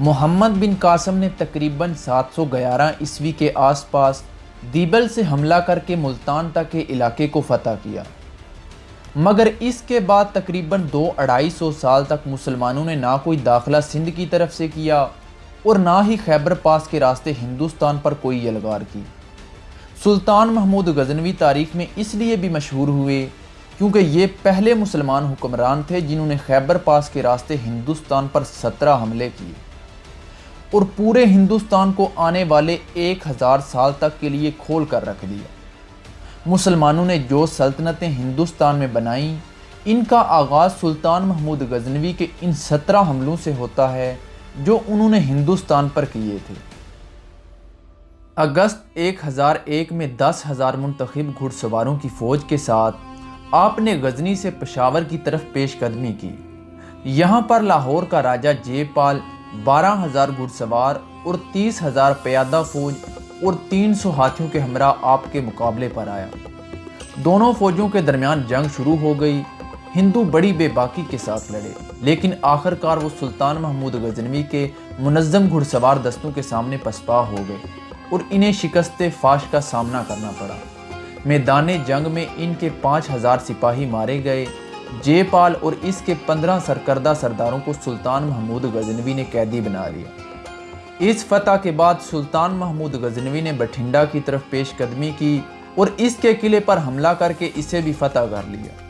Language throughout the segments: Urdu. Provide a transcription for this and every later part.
محمد بن قاسم نے تقریباً سات سو گیارہ عیسوی کے آس پاس دیبل سے حملہ کر کے ملتان تک کے علاقے کو فتح کیا۔ مگر اس کے بعد تقریباً دو اڑائی سو سال تک مسلمانوں نے نہ کوئی داخلہ سندھ کی طرف سے کیا اور نہ ہی خیبر پاس کے راستے ہندوستان پر کوئی یلغار کی۔ سلطان محمود غزنوی تاریخ میں اس لیے بھی مشہور ہوئے کیونکہ یہ پہلے مسلمان حکمران تھے جنہوں نے خیبر پاس کے راستے ہندوستان پر سترہ حملے کیے۔ اور پورے ہندوستان کو آنے والے ایک ہزار سال تک کے لیے کھول کر رکھ دیا۔ مسلمانوں نے جو سلطنتیں ہندوستان میں بنائیں، ان کا آغاز سلطان محمود غزنوی کے ان سترہ حملوں سے ہوتا ہے جو انہوں نے ہندوستان پر کیے تھے۔ اگست ایک ہزار ایک میں دس ہزار منتخب گھڑ سواروں کی فوج کے ساتھ آپ نے غزنی سے پشاور کی طرف پیش قدمی کی۔ یہاں پر لاہور کا راجہ جے پال بارہ ہزار گھڑ سوار اور تیس ہزار پیادہ فوج اور تین سو ہاتھیوں کے ہمراہ آپ کے مقابلے پر آیا۔ دونوں فوجوں کے درمیان جنگ شروع ہو گئی۔ ہندو بڑی بے باکی کے ساتھ لڑے، لیکن آخر کار وہ سلطان محمود غزنوی کے منظم گھڑ سوار دستوں کے سامنے پسپا ہو گئے اور انہیں شکست فاش کا سامنا کرنا پڑا۔ میدان جنگ میں ان کے پانچ ہزار سپاہی مارے گئے۔ جے پال اور اس کے پندرہ سرکردہ سرداروں کو سلطان محمود غزنوی نے قیدی بنا لیا۔ اس فتح کے بعد سلطان محمود غزنوی نے بٹھنڈا کی طرف پیش قدمی کی اور اس کے قلعے پر حملہ کر کے اسے بھی فتح کر لیا۔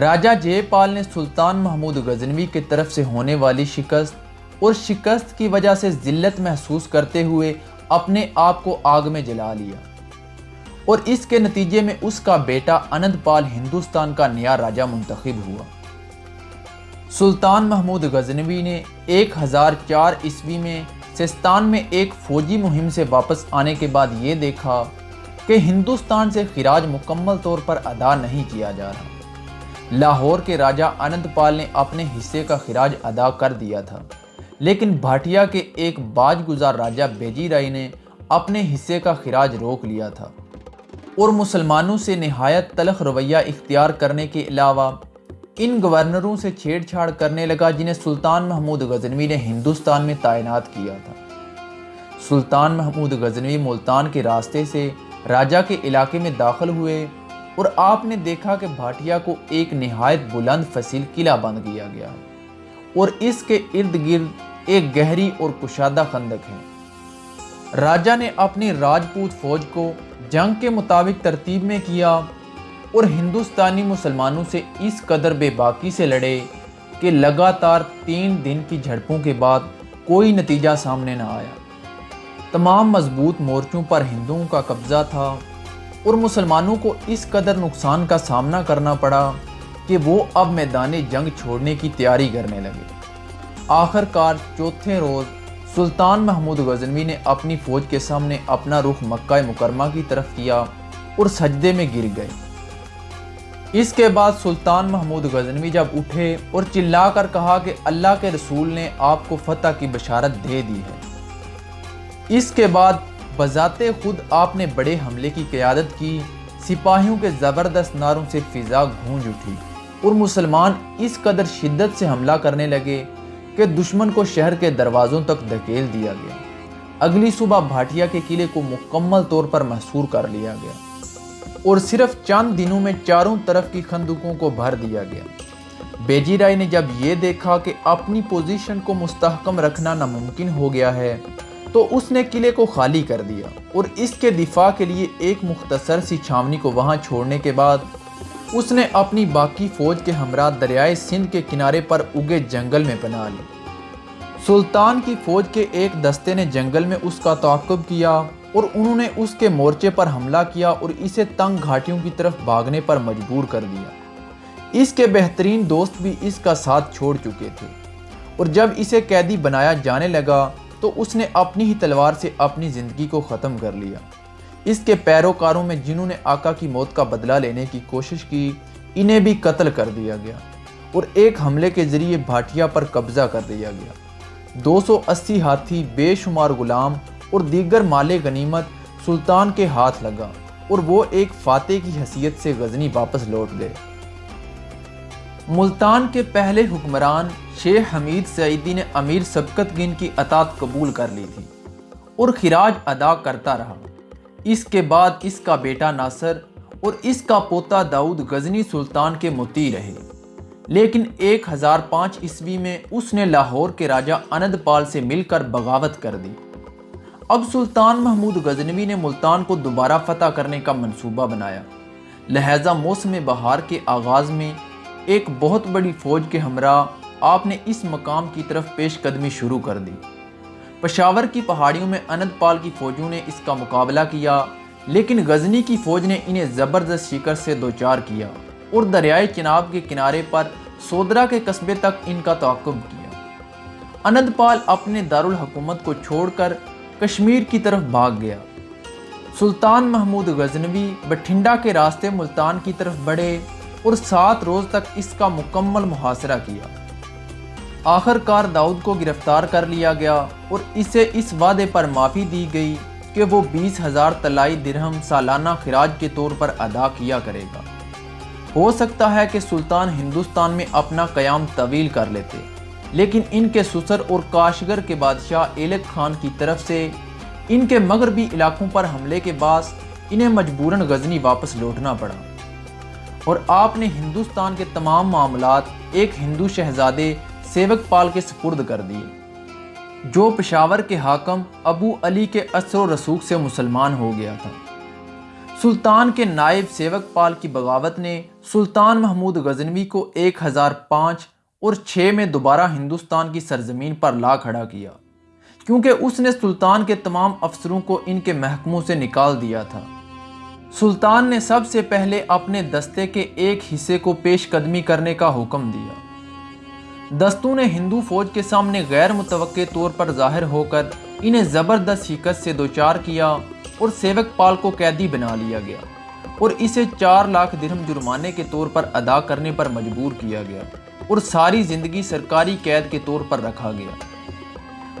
راجہ جے پال نے سلطان محمود غزنوی کی طرف سے ہونے والی شکست اور شکست کی وجہ سے ذلت محسوس کرتے ہوئے اپنے آپ کو آگ میں جلا لیا۔ اور اس کے نتیجے میں اس کا بیٹا انند پال ہندوستان کا نیا راجہ منتخب ہوا۔ سلطان محمود غزنوی نے ایک ہزار چار عیسوی میں سستان میں ایک فوجی مہم سے واپس آنے کے بعد یہ دیکھا کہ ہندوستان سے خراج مکمل طور پر ادا نہیں کیا جا رہا۔ لاہور کے راجہ انند پال نے اپنے حصے کا خراج ادا کر دیا تھا، لیکن بھاٹیا کے ایک باج گزار راجہ بیجی رائی نے اپنے حصے کا خراج روک لیا تھا۔ اور مسلمانوں سے نہایت تلخ رویہ اختیار کرنے کے علاوہ ان گورنروں سے چھیڑ چھاڑ کرنے لگا جنہیں سلطان محمود غزنوی نے ہندوستان میں تعینات کیا تھا۔ سلطان محمود غزنوی ملتان کے راستے سے راجہ کے علاقے میں داخل ہوئے اور آپ نے دیکھا کہ بھاٹیا کو ایک نہایت بلند فصیل قلعہ بند کیا گیا ہے اور اس کے ارد گرد ایک گہری اور کشادہ خندق ہے۔ راجہ نے اپنی راجپوت فوج کو جنگ کے مطابق ترتیب میں کیا اور ہندوستانی مسلمانوں سے اس قدر بے باکی سے لڑے کہ لگاتار تین دن کی جھڑپوں کے بعد کوئی نتیجہ سامنے نہ آیا۔ تمام مضبوط مورچوں پر ہندوؤں کا قبضہ تھا اور مسلمانوں کو اس قدر نقصان کا سامنا کرنا پڑا کہ وہ اب میدان جنگ چھوڑنے کی تیاری کرنے لگے۔ آخر کار چوتھے روز سلطان محمود غزنوی نے اپنی فوج کے سامنے اپنا رخ مکہ مکرمہ کی طرف کیا اور سجدے میں گر گئے۔ اس کے بعد سلطان محمود غزنوی جب اٹھے اور چلا کر کہا کہ اللہ کے رسول نے آپ کو فتح کی بشارت دے دی ہے۔ اس کے بعد بذات خود آپ نے بڑے حملے کی قیادت کی، سپاہیوں کے زبردست ناروں سے فضا گھونج اٹھی اور مسلمان اس قدر شدت سے حملہ کرنے لگے کہ دشمن کو شہر کے دروازوں تک دھکیل دیا گیا۔ اگلی صبح بھاٹیا کے قلعے کو مکمل طور پر محصور کر لیا گیا۔ اور صرف چند دنوں میں چاروں طرف کی خندقوں کو بھر دیا گیا۔ بیجی رائے نے جب یہ دیکھا کہ اپنی پوزیشن کو مستحکم رکھنا ناممکن ہو گیا ہے، تو اس نے قلعے کو خالی کر دیا۔ اور اس کے دفاع کے لیے ایک مختصر سی چھاونی کو وہاں چھوڑنے کے بعد اس نے اپنی باقی فوج کے ہمراہ دریائے سندھ کے کنارے پر اگے جنگل میں پناہ لی۔ سلطان کی فوج کے ایک دستے نے جنگل میں اس کا تعاقب کیا اور انہوں نے اس کے مورچے پر حملہ کیا اور اسے تنگ گھاٹیوں کی طرف بھاگنے پر مجبور کر دیا۔ اس کے بہترین دوست بھی اس کا ساتھ چھوڑ چکے تھے۔ اور جب اسے قیدی بنایا جانے لگا تو اس نے اپنی ہی تلوار سے اپنی زندگی کو ختم کر لیا۔ اس کے پیروکاروں میں جنہوں نے آقا کی موت کا بدلہ لینے کی کوشش کی، انہیں بھی قتل کر دیا گیا اور ایک حملے کے ذریعے بھاٹیا پر قبضہ کر دیا گیا۔ دو سو اسی ہاتھی بے شمار غلام اور دیگر مال غنیمت سلطان کے ہاتھ لگا اور وہ ایک فاتح کی حیثیت سے غزنی واپس لوٹ گئے۔ ملتان کے پہلے حکمران شیخ حمید سعیدی نے امیر سبکت گن کی اطاعت قبول کر لی تھی اور خراج ادا کرتا رہا۔ اس کے بعد اس کا بیٹا ناصر اور اس کا پوتا داؤد غزنی سلطان کے متی رہے۔ لیکن ایک ہزار پانچ عیسوی میں اس نے لاہور کے راجہ اند پال سے مل کر بغاوت کر دی۔ اب سلطان محمود غزنوی نے ملتان کو دوبارہ فتح کرنے کا منصوبہ بنایا۔ لہذا موسم بہار کے آغاز میں ایک بہت بڑی فوج کے ہمراہ آپ نے اس مقام کی طرف پیش قدمی شروع کر دی۔ پشاور کی پہاڑیوں میں انت پال کی فوجوں نے اس کا مقابلہ کیا، لیکن غزنی کی فوج نے انہیں زبردست شکر سے دوچار کیا اور دریائے چناب کے کنارے پر سودرا کے قصبے تک ان کا تعاقب کیا۔ انت پال اپنے دارالحکومت کو چھوڑ کر کشمیر کی طرف بھاگ گیا۔ سلطان محمود غزنوی بٹھنڈا کے راستے ملتان کی طرف بڑھے اور سات روز تک اس کا مکمل محاصرہ کیا۔ آخر کار داؤد کو گرفتار کر لیا گیا اور اسے اس وعدے پر معافی دی گئی کہ وہ بیس ہزار تلائی درہم سالانہ خراج کے طور پر ادا کیا کرے گا۔ ہو سکتا ہے کہ سلطان ہندوستان میں اپنا قیام طویل کر لیتے، لیکن ان کے سسر اور کاشگر کے بادشاہ ایلک خان کی طرف سے ان کے مغربی علاقوں پر حملے کے بعد انہیں مجبوراً غزنی واپس لوٹنا پڑا۔ اور آپ نے ہندوستان کے تمام معاملات، ایک ہندو شہزادے سیوک پال کے سپرد کر دیے۔ جو پشاور کے حاکم ابو علی کے اثر و رسوخ سے مسلمان ہو گیا تھا۔ سلطان کے نائب سیوک پال کی بغاوت نے سلطان محمود غزنوی کو ایک ہزار پانچ اور چھ میں دوبارہ ہندوستان کی سرزمین پر لا کھڑا کیا۔ کیونکہ اس نے سلطان کے تمام افسروں کو ان کے محکموں سے نکال دیا تھا۔ سلطان نے سب سے پہلے اپنے دستے کے ایک حصے کو پیش قدمی کرنے کا حکم دیا۔ دستوں نے ہندو فوج کے سامنے غیر متوقع طور پر ظاہر ہو کر انہیں زبردست شکست سے دوچار کیا اور سیوک پال کو قیدی بنا لیا گیا اور اسے چار لاکھ درہم جرمانے کے طور پر ادا کرنے پر مجبور کیا گیا اور ساری زندگی سرکاری قید کے طور پر رکھا گیا۔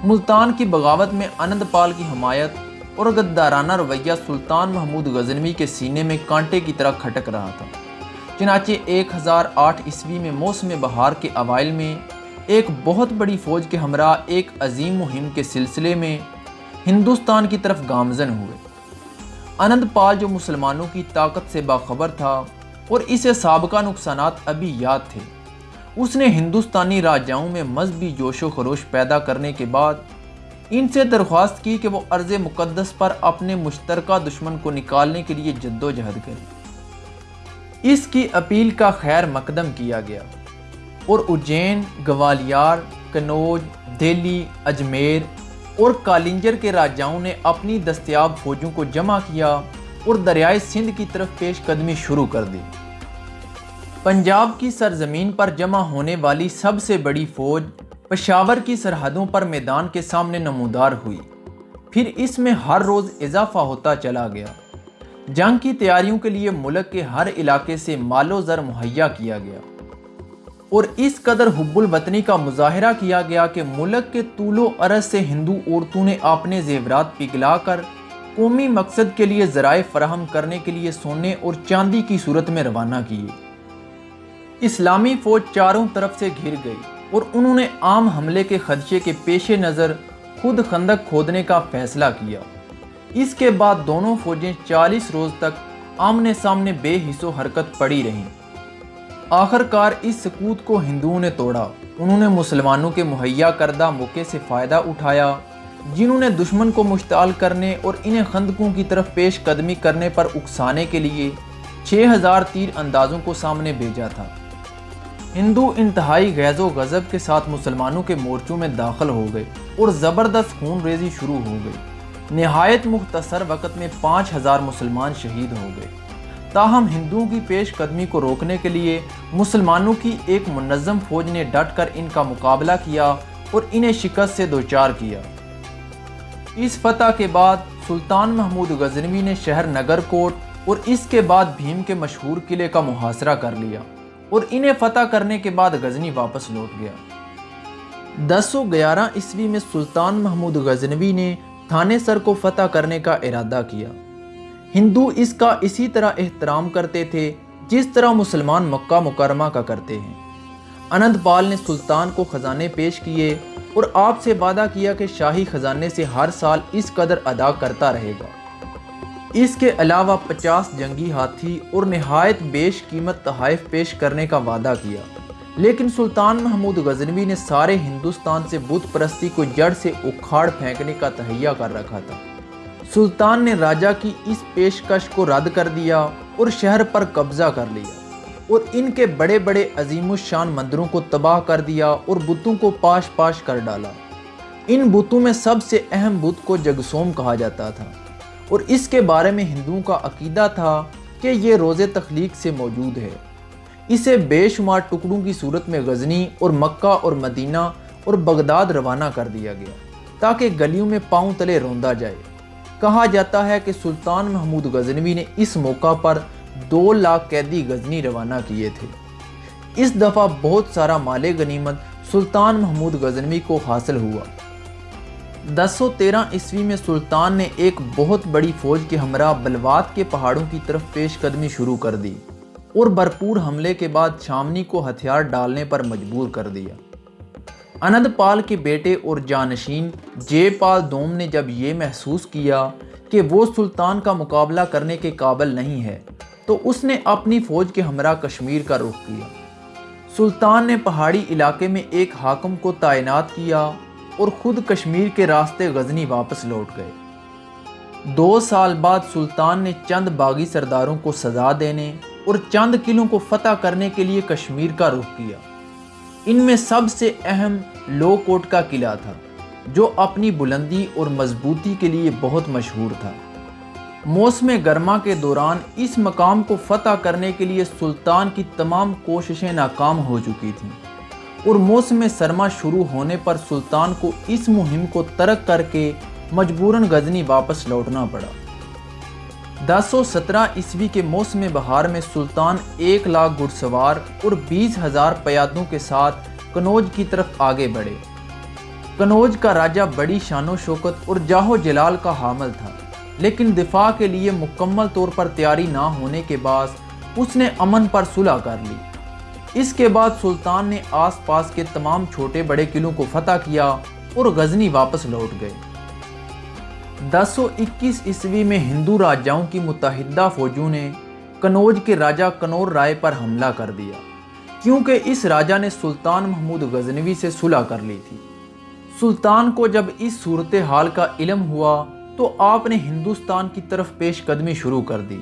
ملتان کی بغاوت میں انند پال کی حمایت اور غدارانہ رویہ سلطان محمود غزنوی کے سینے میں کانٹے کی طرح کھٹک رہا تھا۔ چنانچہ ایک ہزار آٹھ عیسوی میں موسم بہار کے اوائل میں ایک بہت بڑی فوج کے ہمراہ ایک عظیم مہم کے سلسلے میں ہندوستان کی طرف گامزن ہوئے۔ انند پال جو مسلمانوں کی طاقت سے باخبر تھا اور اسے سابقہ نقصانات ابھی یاد تھے، اس نے ہندوستانی راجاؤں میں مذہبی جوش و خروش پیدا کرنے کے بعد ان سے درخواست کی کہ وہ عرض مقدس پر اپنے مشترکہ دشمن کو نکالنے کے لیے جد و جہد کریں۔ اس کی اپیل کا خیر مقدم کیا گیا۔ اور اجین، گوالیار، کنوج، دہلی، اجمیر اور کالنجر کے راجاؤں نے اپنی دستیاب فوجوں کو جمع کیا اور دریائے سندھ کی طرف پیش قدمی شروع کر دی۔ پنجاب کی سرزمین پر جمع ہونے والی سب سے بڑی فوج پشاور کی سرحدوں پر میدان کے سامنے نمودار ہوئی۔ پھر اس میں ہر روز اضافہ ہوتا چلا گیا۔ جنگ کی تیاریوں کے لیے ملک کے ہر علاقے سے مال و زر مہیا کیا گیا۔ اور اس قدر حب الوطنی کا مظاہرہ کیا گیا کہ ملک کے طول و عرض سے ہندو عورتوں نے اپنے زیورات پگلا کر قومی مقصد کے لیے ذرائع فراہم کرنے کے لیے سونے اور چاندی کی صورت میں روانہ کیے۔ اسلامی فوج چاروں طرف سے گھر گئی اور انہوں نے عام حملے کے خدشے کے پیش نظر خود خندق کھودنے کا فیصلہ کیا۔ اس کے بعد دونوں فوجیں چالیس روز تک آمنے سامنے بے حص و حرکت پڑی رہیں۔ آخر کار اس سکوت کو ہندوؤں نے توڑا۔ انہوں نے مسلمانوں کے مہیا کردہ موقع سے فائدہ اٹھایا، جنہوں نے دشمن کو مشتعل کرنے اور انہیں خندقوں کی طرف پیش قدمی کرنے پر اکسانے کے لیے چھ ہزار تیر اندازوں کو سامنے بھیجا تھا۔ ہندو انتہائی غیظ و غضب کے ساتھ مسلمانوں کے مورچوں میں داخل ہو گئے اور زبردست خون ریزی شروع ہو گئی نہایت مختصر وقت میں پانچ ہزار مسلمان شہید ہو گئے۔ تاہم، ہندوؤں کی پیش قدمی کو روکنے کے لیے مسلمانوں کی ایک منظم فوج نے ڈٹ کر ان کا مقابلہ کیا اور انہیں شکست سے دوچار کیا۔ اس فتح کے بعد سلطان محمود غزنوی نے شہر نگر کوٹ اور اس کے بعد بھیم کے مشہور قلعے کا محاصرہ کر لیا اور انہیں فتح کرنے کے بعد غزنی واپس لوٹ گیا۔ دس سو گیارہ عیسوی میں سلطان محمود غزنوی نے تھانے سر کو فتح کرنے کا ارادہ کیا۔ ہندو اس کا اسی طرح احترام کرتے تھے جس طرح مسلمان مکہ مکرمہ کا کرتے ہیں۔ انند پال نے سلطان کو خزانے پیش کیے اور آپ سے وعدہ کیا کہ شاہی خزانے سے ہر سال اس قدر ادا کرتا رہے گا۔ اس کے علاوہ پچاس جنگی ہاتھی اور نہایت بیش قیمت تحائف پیش کرنے کا وعدہ کیا۔ لیکن سلطان محمود غزنوی نے سارے ہندوستان سے بت پرستی کو جڑ سے اکھاڑ پھینکنے کا تہیہ کر رکھا تھا۔ سلطان نے راجہ کی اس پیشکش کو رد کر دیا اور شہر پر قبضہ کر لیا اور ان کے بڑے بڑے عظیم الشان مندروں کو تباہ کر دیا اور بتوں کو پاش پاش کر ڈالا۔ ان بتوں میں سب سے اہم بت کو جگسوم کہا جاتا تھا۔ اور اس کے بارے میں ہندوؤں کا عقیدہ تھا کہ یہ روز تخلیق سے موجود ہے۔ اسے بے شمار ٹکڑوں کی صورت میں غزنی اور مکہ اور مدینہ اور بغداد روانہ کر دیا گیا تاکہ گلیوں میں پاؤں تلے روندا جائے۔ کہا جاتا ہے کہ سلطان محمود غزنوی نے اس موقع پر دو لاکھ قیدی غزنی روانہ کیے تھے۔ اس دفعہ بہت سارا مال غنیمت سلطان محمود غزنوی کو حاصل ہوا۔ دس سو تیرہ عیسوی میں سلطان نے ایک بہت بڑی فوج کے ہمراہ بلوات کے پہاڑوں کی طرف پیش قدمی شروع کر دی۔ اور بھرپور حملے کے بعد شامنی کو ہتھیار ڈالنے پر مجبور کر دیا۔ انند پال کے بیٹے اور جانشین جے پال دوم نے جب یہ محسوس کیا کہ وہ سلطان کا مقابلہ کرنے کے قابل نہیں ہے، تو اس نے اپنی فوج کے ہمراہ کشمیر کا رخ کیا۔ سلطان نے پہاڑی علاقے میں ایک حاکم کو تعینات کیا اور خود کشمیر کے راستے غزنی واپس لوٹ گئے۔ دو سال بعد سلطان نے چند باغی سرداروں کو سزا دینے اور چند قلعوں کو فتح کرنے کے لیے کشمیر کا رخ کیا۔ ان میں سب سے اہم لو کوٹ کا قلعہ تھا، جو اپنی بلندی اور مضبوطی کے لیے بہت مشہور تھا۔ موسم گرما کے دوران اس مقام کو فتح کرنے کے لیے سلطان کی تمام کوششیں ناکام ہو چکی تھیں۔ اور موسم سرما شروع ہونے پر سلطان کو اس مہم کو ترک کر کے مجبوراً غزنی واپس لوٹنا پڑا۔ دس سو سترہ عیسوی کے موسم بہار میں سلطان ایک لاکھ گھڑ سوار اور بیس ہزار پیادوں کے ساتھ کنوج کی طرف آگے بڑھے۔ کنوج کا راجہ بڑی شان و شوکت اور جاہو جلال کا حامل تھا، لیکن دفاع کے لیے مکمل طور پر تیاری نہ ہونے کے بعد اس نے امن پر صلح کر لی۔ اس کے بعد سلطان نے آس پاس کے تمام چھوٹے بڑے قلعوں کو فتح کیا اور غزنی واپس لوٹ گئے۔ دس سو اکیس عیسوی میں ہندو راجاؤں کی متحدہ فوجوں نے کنوج کے راجہ کنور رائے پر حملہ کر دیا، کیونکہ اس راجہ نے سلطان محمود غزنوی سے صلح کر لی تھی۔ سلطان کو جب اس صورتحال کا علم ہوا تو آپ نے ہندوستان کی طرف پیش قدمی شروع کر دی۔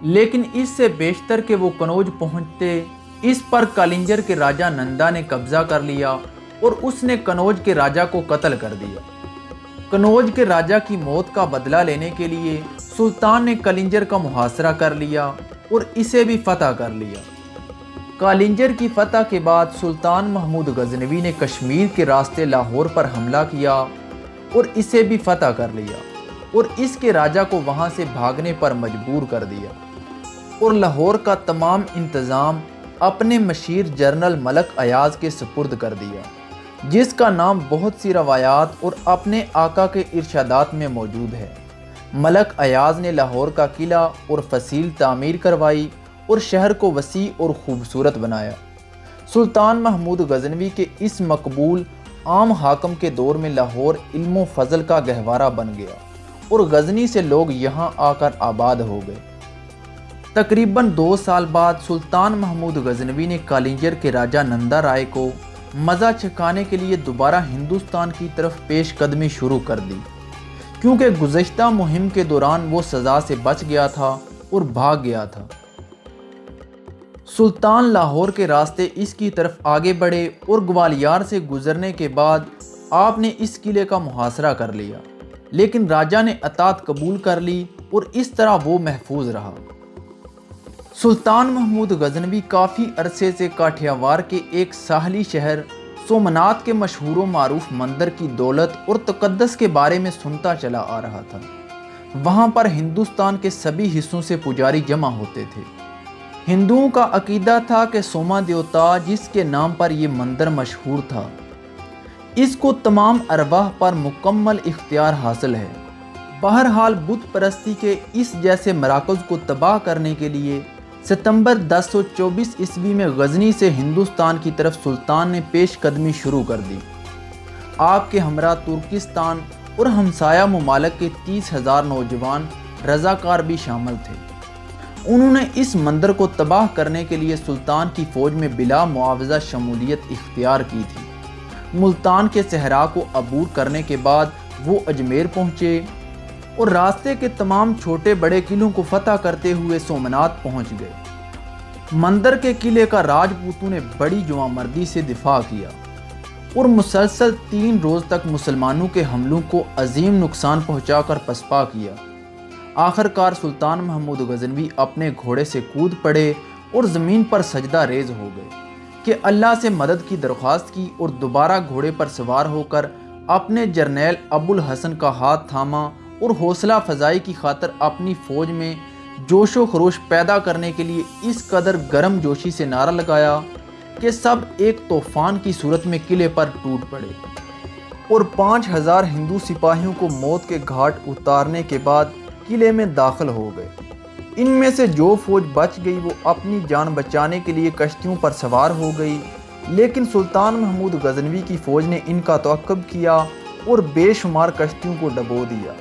لیکن اس سے بیشتر کہ وہ کنوج پہنچتے، اس پر کالنجر کے راجہ نندا نے قبضہ کر لیا اور اس نے کنوج کے راجہ کو قتل کر دیا۔ کنوج کے راجہ کی موت کا بدلہ لینے کے لیے سلطان نے کلنجر کا محاصرہ کر لیا اور اسے بھی فتح کر لیا۔ کالنجر کی فتح کے بعد سلطان محمود غزنوی نے کشمیر کے راستے لاہور پر حملہ کیا اور اسے بھی فتح کر لیا اور اس کے راجہ کو وہاں سے بھاگنے پر مجبور کر دیا۔ اور لاہور کا تمام انتظام اپنے مشیر جرنل ملک ایاز کے سپرد کر دیا۔ جس کا نام بہت سی روایات اور اپنے آقا کے ارشادات میں موجود ہے۔ ملک ایاز نے لاہور کا قلعہ اور فصیل تعمیر کروائی اور شہر کو وسیع اور خوبصورت بنایا۔ سلطان محمود غزنوی کے اس مقبول عام حاکم کے دور میں لاہور علم و فضل کا گہوارہ بن گیا اور غزنی سے لوگ یہاں آ کر آباد ہو گئے۔ تقریباً دو سال بعد سلطان محمود غزنوی نے کالنجر کے راجہ نندا رائے کو مزہ چکانے کے لیے دوبارہ ہندوستان کی طرف پیش قدمی شروع کر دی۔ کیونکہ گزشتہ مہم کے دوران وہ سزا سے بچ گیا تھا اور بھاگ گیا تھا۔ سلطان لاہور کے راستے اس کی طرف آگے بڑھے اور گوالیار سے گزرنے کے بعد آپ نے اس قلعے کا محاصرہ کر لیا۔ لیکن راجہ نے اطاعت قبول کر لی اور اس طرح وہ محفوظ رہا۔ سلطان محمود غزنوی کافی عرصے سے کاٹھیاوار کے ایک ساحلی شہر سومنات کے مشہور و معروف مندر کی دولت اور تقدس کے بارے میں سنتا چلا آ رہا تھا۔ وہاں پر ہندوستان کے سبھی حصوں سے پجاری جمع ہوتے تھے۔ ہندوؤں کا عقیدہ تھا کہ سوما دیوتا، جس کے نام پر یہ مندر مشہور تھا، اس کو تمام ارواح پر مکمل اختیار حاصل ہے۔ بہرحال بت پرستی کے اس جیسے مراکز کو تباہ کرنے کے لیے ستمبر دس سو چوبیس عیسوی میں غزنی سے ہندوستان کی طرف سلطان نے پیش قدمی شروع کر دی۔ آپ کے ہمراہ ترکستان اور ہمسایہ ممالک کے تیس ہزار نوجوان رضاکار بھی شامل تھے۔ انہوں نے اس مندر کو تباہ کرنے کے لیے سلطان کی فوج میں بلا معاوضہ شمولیت اختیار کی تھی۔ ملتان کے صحرا کو عبور کرنے کے بعد وہ اجمیر پہنچے۔ اور راستے کے تمام چھوٹے بڑے قلعوں کو فتح کرتے ہوئے سومنات پہنچ گئے۔ مندر کے قلعے کا راجپوتوں نے بڑی جوان مردی سے دفاع کیا اور مسلسل تین روز تک مسلمانوں کے حملوں کو عظیم نقصان پہنچا کر پسپا کیا۔ آخر کار سلطان محمود غزنوی اپنے گھوڑے سے کود پڑے اور زمین پر سجدہ ریز ہو گئے کہ اللہ سے مدد کی درخواست کی اور دوبارہ گھوڑے پر سوار ہو کر اپنے جرنیل ابو الحسن کا ہاتھ تھاما اور حوصلہ فضائی کی خاطر اپنی فوج میں جوش و خروش پیدا کرنے کے لیے اس قدر گرم جوشی سے نعرہ لگایا کہ سب ایک طوفان کی صورت میں قلعے پر ٹوٹ پڑے اور پانچ ہزار ہندو سپاہیوں کو موت کے گھاٹ اتارنے کے بعد قلعے میں داخل ہو گئے۔ ان میں سے جو فوج بچ گئی وہ اپنی جان بچانے کے لیے کشتیوں پر سوار ہو گئی، لیکن سلطان محمود غزنوی کی فوج نے ان کا توقب کیا اور بے شمار کشتیوں کو ڈبو دیا۔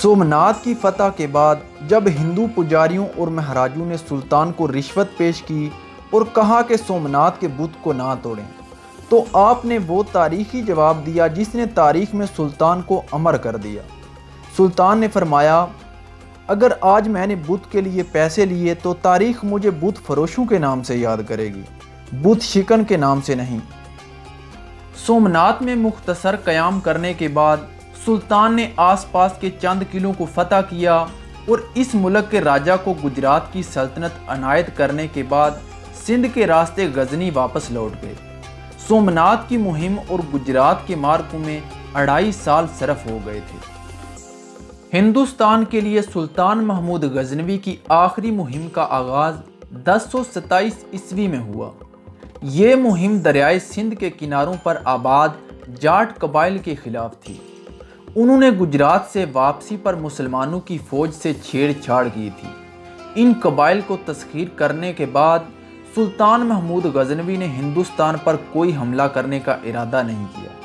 سومنات کی فتح کے بعد جب ہندو پجاریوں اور مہاراجوں نے سلطان کو رشوت پیش کی اور کہا کہ سومنات کے بت کو نہ توڑیں، تو آپ نے وہ تاریخی جواب دیا جس نے تاریخ میں سلطان کو امر کر دیا۔ سلطان نے فرمایا، اگر آج میں نے بت کے لیے پیسے لیے تو تاریخ مجھے بت فروشوں کے نام سے یاد کرے گی، بت شکن کے نام سے نہیں۔ سومنات میں مختصر قیام کرنے کے بعد سلطان نے آس پاس کے چند قلعوں کو فتح کیا اور اس ملک کے راجہ کو گجرات کی سلطنت عنایت کرنے کے بعد سندھ کے راستے غزنی واپس لوٹ گئے۔ سومنات کی مہم اور گجرات کے مارکوں میں اڑائی سال صرف ہو گئے تھے۔ ہندوستان کے لیے سلطان محمود غزنوی کی آخری مہم کا آغاز دس سو ستائیس عیسوی میں ہوا۔ یہ مہم دریائے سندھ کے کناروں پر آباد جاٹ قبائل کے خلاف تھی۔ انہوں نے گجرات سے واپسی پر مسلمانوں کی فوج سے چھیڑ چھاڑ کی تھی۔ ان قبائل کو تسخیر کرنے کے بعد سلطان محمود غزنوی نے ہندوستان پر کوئی حملہ کرنے کا ارادہ نہیں کیا۔